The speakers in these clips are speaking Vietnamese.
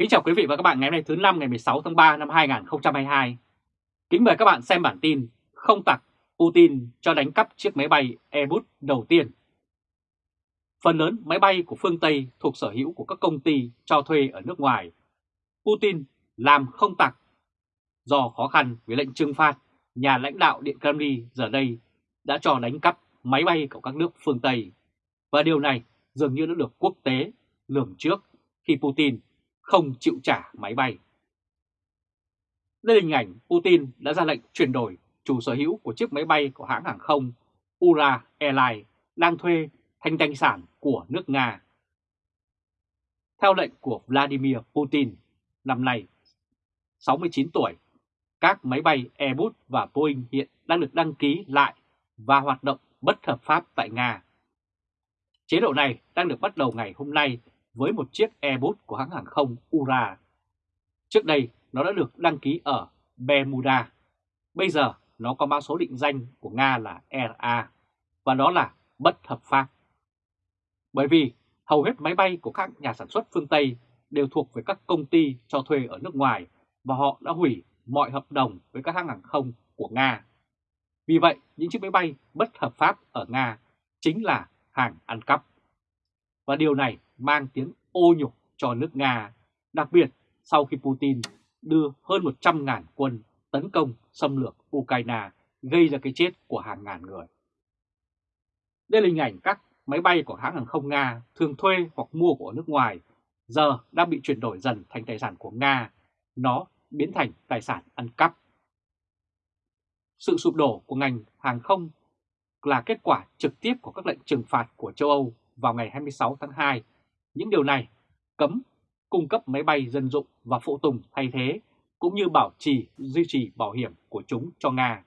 Kính chào quý vị và các bạn ngày hôm nay thứ năm ngày 16 tháng 3 năm 2022. Kính mời các bạn xem bản tin Không tặc Putin cho đánh cắp chiếc máy bay Airbus đầu tiên. Phần lớn máy bay của phương Tây thuộc sở hữu của các công ty cho thuê ở nước ngoài. Putin làm không tặc. Do khó khăn với lệnh trừng phạt, nhà lãnh đạo Điện Kremlin giờ đây đã cho đánh cắp máy bay của các nước phương Tây. Và điều này dường như đã được quốc tế lường trước khi Putin không chịu trả máy bay. Đây là hình ảnh Putin đã ra lệnh chuyển đổi chủ sở hữu của chiếc máy bay của hãng hàng không Ura Airlines đang thuê thành tài sản của nước Nga. Theo lệnh của Vladimir Putin, năm nay 69 tuổi, các máy bay Airbus và Boeing hiện đang được đăng ký lại và hoạt động bất hợp pháp tại Nga. Chế độ này đang được bắt đầu ngày hôm nay với một chiếc Airbus của hãng hàng không Ura. Trước đây nó đã được đăng ký ở Bermuda. Bây giờ nó có mã số định danh của Nga là RA và đó là bất hợp pháp. Bởi vì hầu hết máy bay của các nhà sản xuất phương Tây đều thuộc về các công ty cho thuê ở nước ngoài và họ đã hủy mọi hợp đồng với các hãng hàng không của Nga. Vì vậy, những chiếc máy bay bất hợp pháp ở Nga chính là hàng ăn cắp. Và điều này mang tiếng ô nhục cho nước Nga, đặc biệt sau khi Putin đưa hơn 100.000 quân tấn công xâm lược Ukraine gây ra cái chết của hàng ngàn người. Đây là hình ảnh các máy bay của hãng hàng không Nga thường thuê hoặc mua của nước ngoài giờ đang bị chuyển đổi dần thành tài sản của Nga, nó biến thành tài sản ăn cắp. Sự sụp đổ của ngành hàng không là kết quả trực tiếp của các lệnh trừng phạt của châu Âu vào ngày 26 tháng 2 những điều này cấm cung cấp máy bay dân dụng và phụ tùng thay thế cũng như bảo trì duy trì bảo hiểm của chúng cho Nga.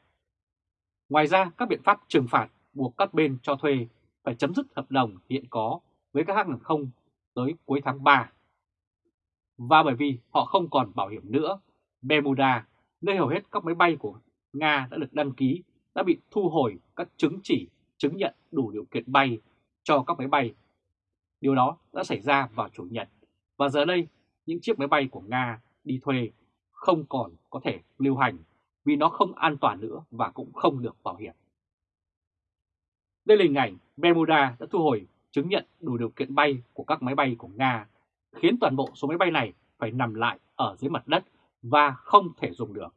Ngoài ra, các biện pháp trừng phạt buộc các bên cho thuê phải chấm dứt hợp đồng hiện có với các hãng hàng không tới cuối tháng 3. Và bởi vì họ không còn bảo hiểm nữa, Bermuda, nơi hầu hết các máy bay của Nga đã được đăng ký, đã bị thu hồi các chứng chỉ chứng nhận đủ điều kiện bay cho các máy bay Điều đó đã xảy ra vào Chủ nhật và giờ đây những chiếc máy bay của Nga đi thuê không còn có thể lưu hành vì nó không an toàn nữa và cũng không được bảo hiểm. Đây là hình ảnh Bermuda đã thu hồi chứng nhận đủ điều kiện bay của các máy bay của Nga, khiến toàn bộ số máy bay này phải nằm lại ở dưới mặt đất và không thể dùng được.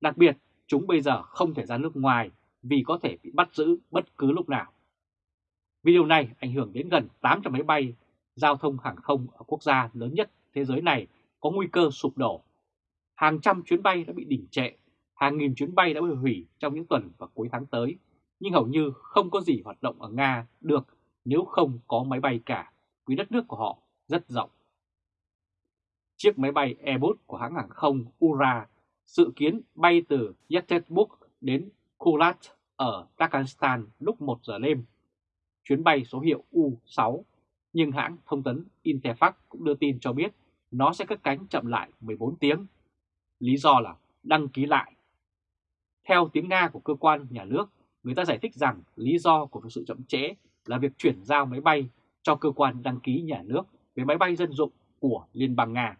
Đặc biệt, chúng bây giờ không thể ra nước ngoài vì có thể bị bắt giữ bất cứ lúc nào. Vì điều này ảnh hưởng đến gần 800 máy bay, giao thông hàng không ở quốc gia lớn nhất thế giới này có nguy cơ sụp đổ. Hàng trăm chuyến bay đã bị đình trệ, hàng nghìn chuyến bay đã bị hủy trong những tuần và cuối tháng tới, nhưng hầu như không có gì hoạt động ở Nga được nếu không có máy bay cả, vì đất nước của họ rất rộng. Chiếc máy bay Airbus của hãng hàng không Ura dự kiến bay từ Yekaterinburg đến Kulat ở Dagestan lúc 1 giờ đêm chuyến bay số hiệu U-6, nhưng hãng thông tấn Interfax cũng đưa tin cho biết nó sẽ cất cánh chậm lại 14 tiếng. Lý do là đăng ký lại. Theo tiếng Nga của cơ quan nhà nước, người ta giải thích rằng lý do của sự chậm trễ là việc chuyển giao máy bay cho cơ quan đăng ký nhà nước về máy bay dân dụng của Liên bang Nga.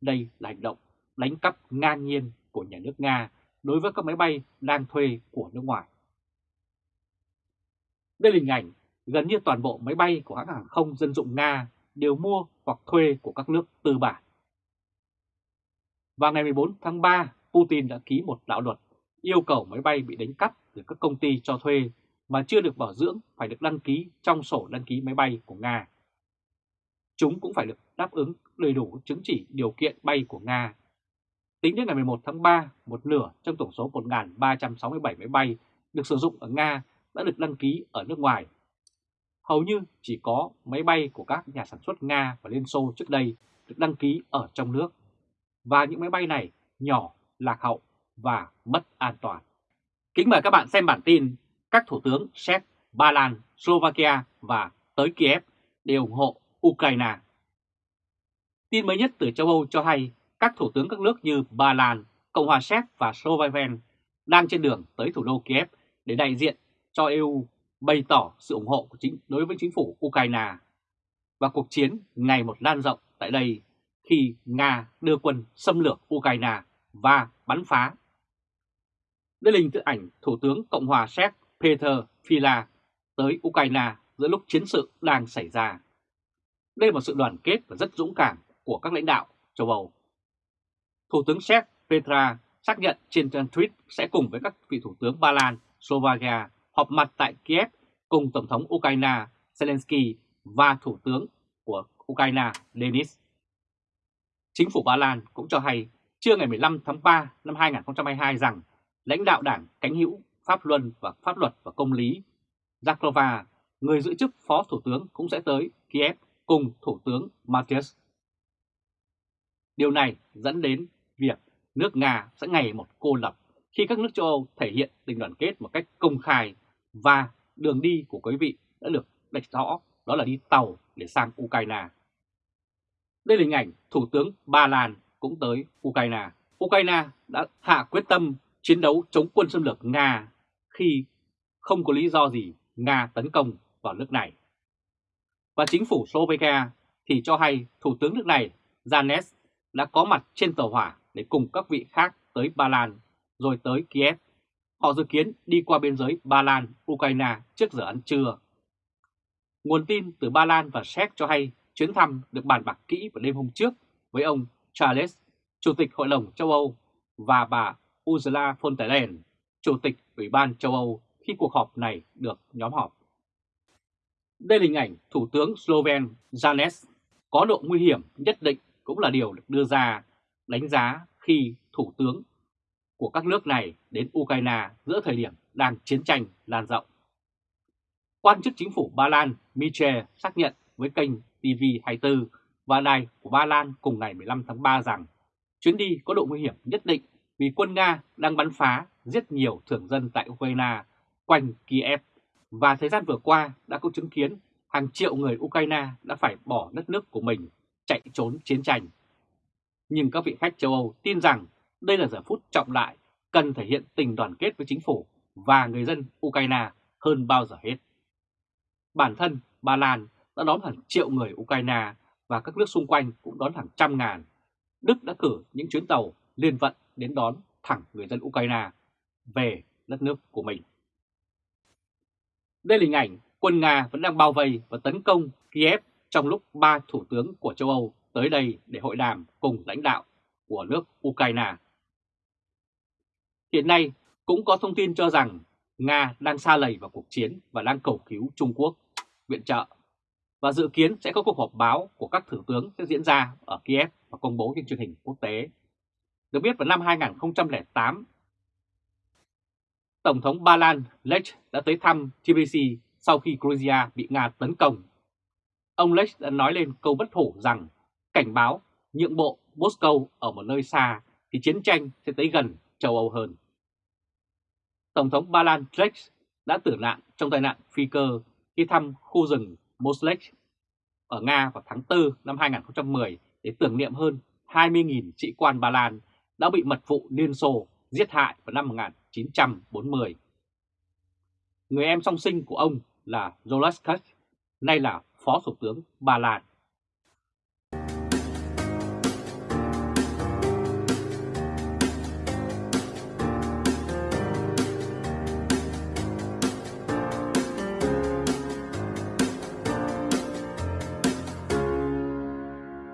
Đây là hành động đánh cắp ngang nhiên của nhà nước Nga đối với các máy bay đang thuê của nước ngoài. Đây là hình ảnh gần như toàn bộ máy bay của hãng hàng không dân dụng Nga đều mua hoặc thuê của các nước tư bản. Vào ngày 14 tháng 3, Putin đã ký một đạo luật yêu cầu máy bay bị đánh cắp từ các công ty cho thuê mà chưa được bảo dưỡng phải được đăng ký trong sổ đăng ký máy bay của Nga. Chúng cũng phải được đáp ứng đầy đủ chứng chỉ điều kiện bay của Nga. Tính đến ngày 11 tháng 3, một nửa trong tổng số 1.367 máy bay được sử dụng ở Nga đã được đăng ký ở nước ngoài. Hầu như chỉ có máy bay của các nhà sản xuất Nga và Liên Xô trước đây được đăng ký ở trong nước. Và những máy bay này nhỏ, lạc hậu và mất an toàn. Kính mời các bạn xem bản tin các thủ tướng Séc, Ba Lan, Slovakia và tới Kiev đều ủng hộ Ukraine. Tin mới nhất từ châu Âu cho hay các thủ tướng các nước như Ba Lan, Cộng hòa Séc và Slovakia đang trên đường tới thủ đô Kiev để đại diện cho EU bày tỏ sự ủng hộ của chính đối với chính phủ Ukraine. và cuộc chiến ngày một lan rộng tại đây khi Nga đưa quân xâm lược Ukraine và bắn phá. Đây là hình tự ảnh Thủ tướng Cộng hòa Séc Peter Fila tới Ukraine giữa lúc chiến sự đang xảy ra. Đây là một sự đoàn kết và rất dũng cảm của các lãnh đạo châu Âu. Thủ tướng Séc Petra xác nhận trên trang tweet sẽ cùng với các vị thủ tướng Ba Lan, Slovakia họp mặt tại Kiev cùng Tổng thống Ukraine Zelensky và Thủ tướng của Ukraine Denis. Chính phủ Ba Lan cũng cho hay trưa ngày 15 tháng 3 năm 2022 rằng lãnh đạo đảng cánh hữu Pháp Luân và Pháp luật và Công lý Zaklova, người giữ chức Phó Thủ tướng cũng sẽ tới Kiev cùng Thủ tướng Matthias. Điều này dẫn đến việc nước Nga sẽ ngày một cô lập khi các nước châu Âu thể hiện tình đoàn kết một cách công khai và đường đi của quý vị đã được đạch rõ, đó là đi tàu để sang Ukraine. Đây là hình ảnh Thủ tướng Ba Lan cũng tới Ukraine. Ukraine đã hạ quyết tâm chiến đấu chống quân xâm lược Nga khi không có lý do gì Nga tấn công vào nước này. Và chính phủ Slovakia thì cho hay Thủ tướng nước này Janes đã có mặt trên tàu hỏa để cùng các vị khác tới Ba Lan, rồi tới Kiev. Họ dự kiến đi qua biên giới Ba Lan, Ukraine trước giờ ăn trưa. Nguồn tin từ Ba Lan và Séc cho hay chuyến thăm được bàn bạc kỹ vào đêm hôm trước với ông Charles, Chủ tịch Hội đồng châu Âu và bà Ursula von der Leyen, Chủ tịch Ủy ban châu Âu khi cuộc họp này được nhóm họp. Đây là hình ảnh Thủ tướng Sloven Janes có độ nguy hiểm nhất định cũng là điều được đưa ra đánh giá khi Thủ tướng của các nước này đến Ukraine giữa thời điểm đang chiến tranh lan rộng. Quan chức chính phủ Ba Lan Michel xác nhận với kênh TV24 và đài của Ba Lan cùng ngày 15 tháng 3 rằng chuyến đi có độ nguy hiểm nhất định vì quân Nga đang bắn phá giết nhiều thường dân tại Ukraine quanh Kiev và thời gian vừa qua đã có chứng kiến hàng triệu người Ukraine đã phải bỏ đất nước của mình chạy trốn chiến tranh. Nhưng các vị khách châu Âu tin rằng đây là giờ phút trọng đại cần thể hiện tình đoàn kết với chính phủ và người dân Ukraine hơn bao giờ hết. Bản thân Ba Lan đã đón hàng triệu người Ukraine và các nước xung quanh cũng đón hàng trăm ngàn. Đức đã cử những chuyến tàu liên vận đến đón thẳng người dân Ukraine về đất nước của mình. Đây là hình ảnh quân Nga vẫn đang bao vây và tấn công Kiev trong lúc ba thủ tướng của châu Âu tới đây để hội đàm cùng lãnh đạo của nước Ukraine. Hiện nay cũng có thông tin cho rằng Nga đang xa lầy vào cuộc chiến và đang cầu cứu Trung Quốc viện trợ và dự kiến sẽ có cuộc họp báo của các thủ tướng sẽ diễn ra ở Kiev và công bố trên truyền hình quốc tế. Được biết vào năm 2008, Tổng thống Ba Lan Lech đã tới thăm tbc sau khi Georgia bị Nga tấn công. Ông Lech đã nói lên câu bất hủ rằng cảnh báo nhượng bộ Moscow ở một nơi xa thì chiến tranh sẽ tới gần châu Âu hơn. Tổng thống Ba Lan Drex đã tử nạn trong tai nạn phi cơ khi thăm khu rừng Moslech ở Nga vào tháng 4 năm 2010 để tưởng niệm hơn 20.000 sĩ quan Ba Lan đã bị mật vụ Liên Xô giết hại vào năm 1940. Người em song sinh của ông là Zolaskak, nay là Phó Thủ tướng Ba Lan.